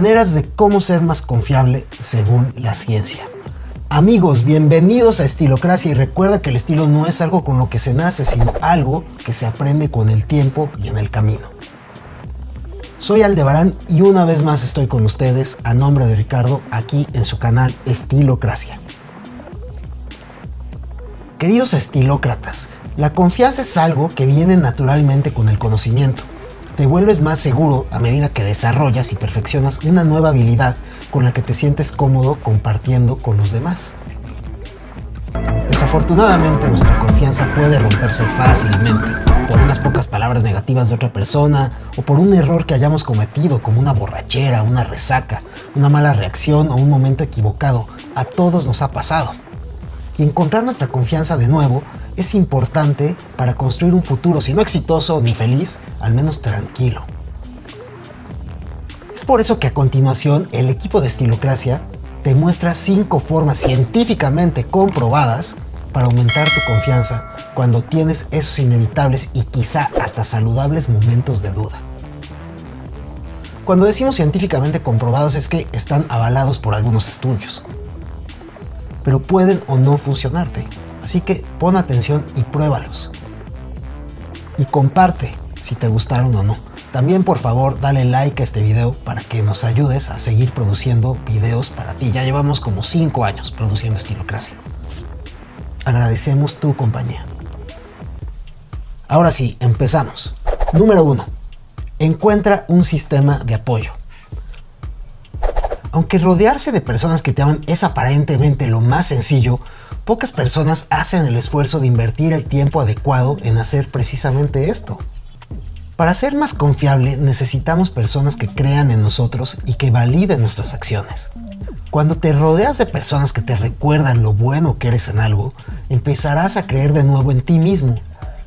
Maneras de cómo ser más confiable según la ciencia. Amigos, bienvenidos a Estilocracia y recuerda que el estilo no es algo con lo que se nace, sino algo que se aprende con el tiempo y en el camino. Soy Aldebarán y una vez más estoy con ustedes a nombre de Ricardo aquí en su canal Estilocracia. Queridos estilócratas, la confianza es algo que viene naturalmente con el conocimiento. Te vuelves más seguro a medida que desarrollas y perfeccionas una nueva habilidad con la que te sientes cómodo compartiendo con los demás. Desafortunadamente nuestra confianza puede romperse fácilmente por unas pocas palabras negativas de otra persona o por un error que hayamos cometido como una borrachera, una resaca, una mala reacción o un momento equivocado. A todos nos ha pasado. Y encontrar nuestra confianza de nuevo es importante para construir un futuro, si no exitoso ni feliz, al menos tranquilo. Es por eso que a continuación el equipo de Estilocracia te muestra 5 formas científicamente comprobadas para aumentar tu confianza cuando tienes esos inevitables y quizá hasta saludables momentos de duda. Cuando decimos científicamente comprobados es que están avalados por algunos estudios, pero pueden o no funcionarte. Así que pon atención y pruébalos. Y comparte si te gustaron o no. También por favor dale like a este video para que nos ayudes a seguir produciendo videos para ti. Ya llevamos como 5 años produciendo Estilocracia. Agradecemos tu compañía. Ahora sí, empezamos. Número 1. Encuentra un sistema de apoyo. Aunque rodearse de personas que te aman es aparentemente lo más sencillo, pocas personas hacen el esfuerzo de invertir el tiempo adecuado en hacer precisamente esto. Para ser más confiable necesitamos personas que crean en nosotros y que validen nuestras acciones. Cuando te rodeas de personas que te recuerdan lo bueno que eres en algo, empezarás a creer de nuevo en ti mismo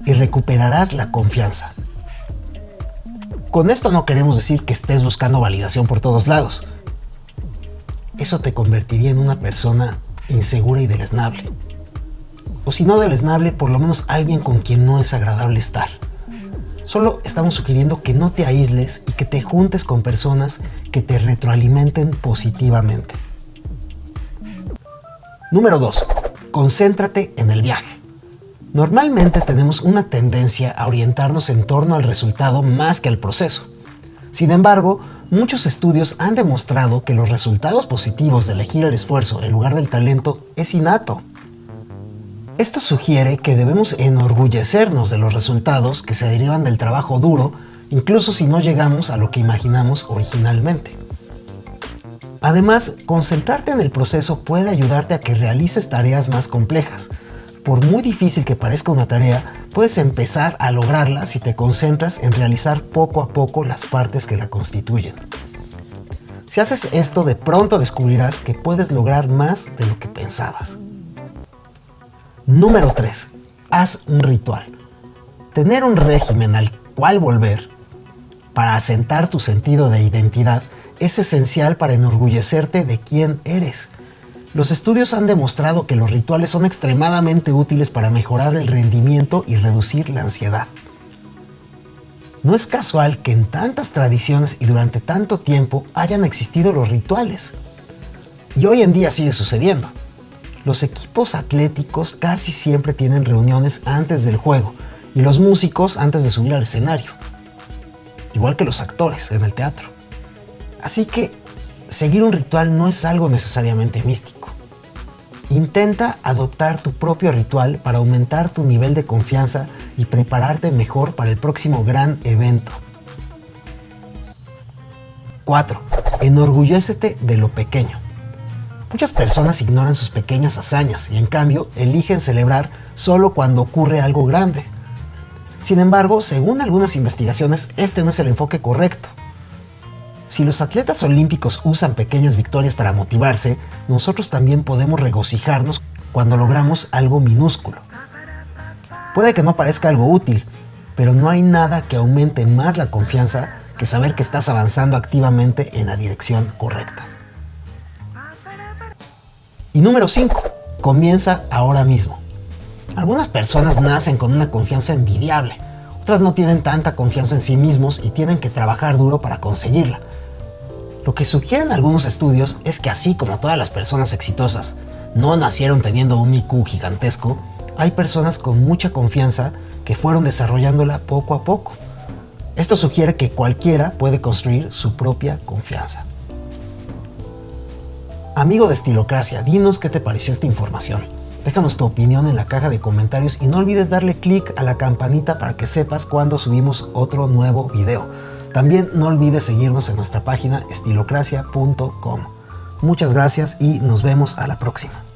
y recuperarás la confianza. Con esto no queremos decir que estés buscando validación por todos lados. Eso te convertiría en una persona insegura y deleznable. O si no deleznable, por lo menos alguien con quien no es agradable estar. Solo estamos sugiriendo que no te aísles y que te juntes con personas que te retroalimenten positivamente. Número 2. Concéntrate en el viaje. Normalmente tenemos una tendencia a orientarnos en torno al resultado más que al proceso. Sin embargo, Muchos estudios han demostrado que los resultados positivos de elegir el esfuerzo en lugar del talento es innato. Esto sugiere que debemos enorgullecernos de los resultados que se derivan del trabajo duro, incluso si no llegamos a lo que imaginamos originalmente. Además, concentrarte en el proceso puede ayudarte a que realices tareas más complejas. Por muy difícil que parezca una tarea, puedes empezar a lograrla si te concentras en realizar poco a poco las partes que la constituyen. Si haces esto, de pronto descubrirás que puedes lograr más de lo que pensabas. Número 3. Haz un ritual. Tener un régimen al cual volver para asentar tu sentido de identidad es esencial para enorgullecerte de quién eres los estudios han demostrado que los rituales son extremadamente útiles para mejorar el rendimiento y reducir la ansiedad. No es casual que en tantas tradiciones y durante tanto tiempo hayan existido los rituales. Y hoy en día sigue sucediendo. Los equipos atléticos casi siempre tienen reuniones antes del juego y los músicos antes de subir al escenario. Igual que los actores en el teatro. Así que seguir un ritual no es algo necesariamente místico. Intenta adoptar tu propio ritual para aumentar tu nivel de confianza y prepararte mejor para el próximo gran evento. 4. Enorgullécete de lo pequeño. Muchas personas ignoran sus pequeñas hazañas y en cambio eligen celebrar solo cuando ocurre algo grande. Sin embargo, según algunas investigaciones, este no es el enfoque correcto. Si los atletas olímpicos usan pequeñas victorias para motivarse, nosotros también podemos regocijarnos cuando logramos algo minúsculo. Puede que no parezca algo útil, pero no hay nada que aumente más la confianza que saber que estás avanzando activamente en la dirección correcta. Y número 5. Comienza ahora mismo. Algunas personas nacen con una confianza envidiable, otras no tienen tanta confianza en sí mismos y tienen que trabajar duro para conseguirla. Lo que sugieren algunos estudios es que así como todas las personas exitosas no nacieron teniendo un IQ gigantesco, hay personas con mucha confianza que fueron desarrollándola poco a poco. Esto sugiere que cualquiera puede construir su propia confianza. Amigo de Estilocracia, dinos qué te pareció esta información. Déjanos tu opinión en la caja de comentarios y no olvides darle clic a la campanita para que sepas cuando subimos otro nuevo video. También no olvides seguirnos en nuestra página estilocracia.com. Muchas gracias y nos vemos a la próxima.